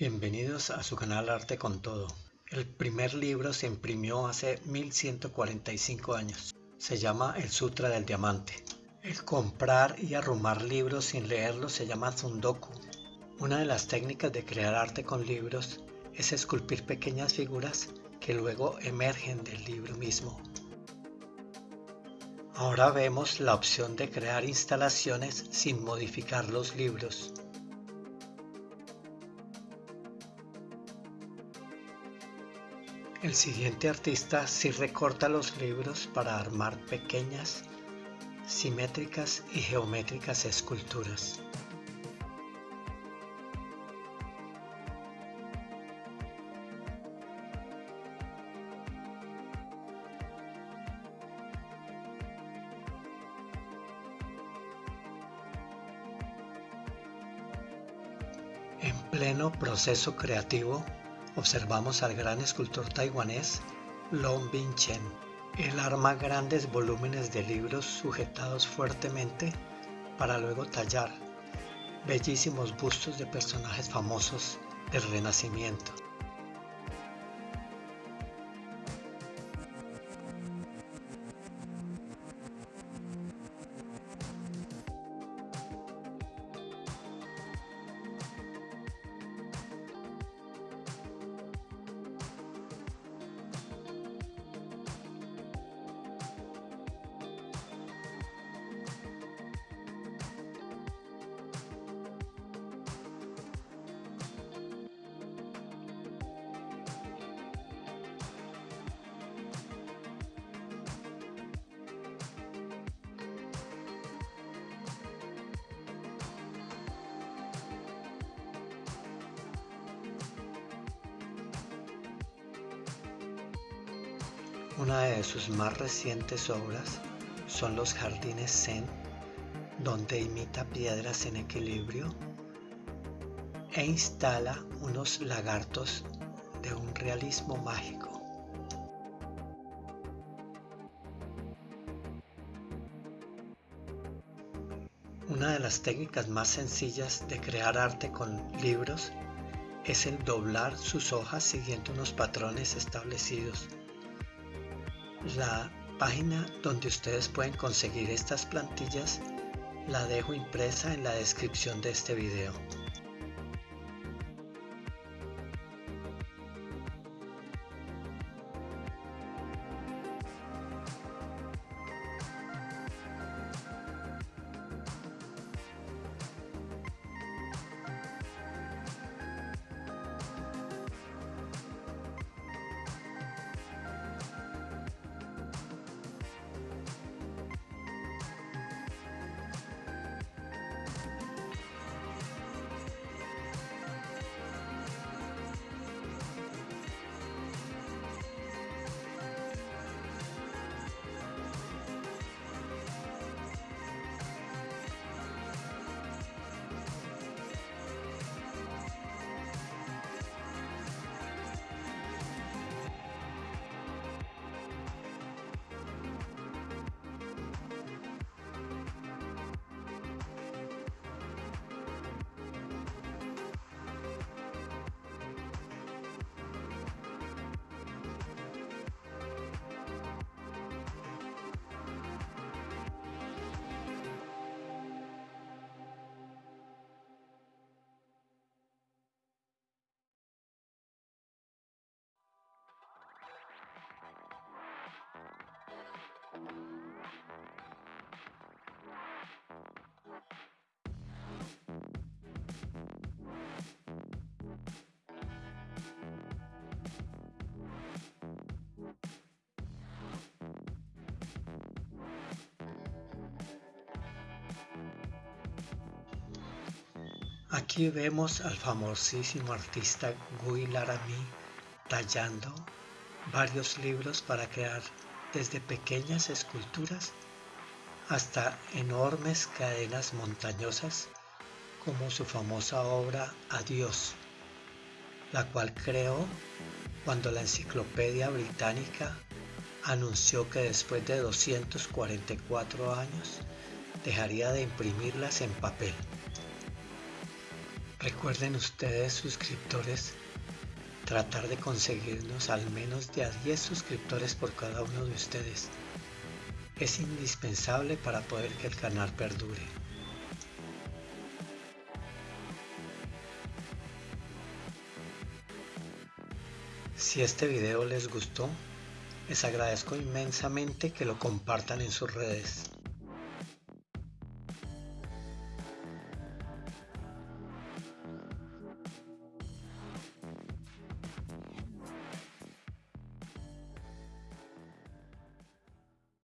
Bienvenidos a su canal Arte con Todo. El primer libro se imprimió hace 1145 años. Se llama El Sutra del Diamante. El comprar y arrumar libros sin leerlos se llama Zundoku. Una de las técnicas de crear arte con libros es esculpir pequeñas figuras que luego emergen del libro mismo. Ahora vemos la opción de crear instalaciones sin modificar los libros. El siguiente artista sí recorta los libros para armar pequeñas, simétricas y geométricas esculturas. En pleno proceso creativo, observamos al gran escultor taiwanés Long Bin Chen. Él arma grandes volúmenes de libros sujetados fuertemente para luego tallar bellísimos bustos de personajes famosos del Renacimiento. Una de sus más recientes obras son los jardines Zen, donde imita piedras en equilibrio e instala unos lagartos de un realismo mágico. Una de las técnicas más sencillas de crear arte con libros es el doblar sus hojas siguiendo unos patrones establecidos la página donde ustedes pueden conseguir estas plantillas la dejo impresa en la descripción de este video. Aquí vemos al famosísimo artista Guy Laramie tallando varios libros para crear desde pequeñas esculturas hasta enormes cadenas montañosas como su famosa obra Adiós, la cual creó cuando la Enciclopedia Británica anunció que después de 244 años dejaría de imprimirlas en papel. Recuerden ustedes suscriptores tratar de conseguirnos al menos de a 10 suscriptores por cada uno de ustedes. Es indispensable para poder que el canal perdure. Si este video les gustó, les agradezco inmensamente que lo compartan en sus redes.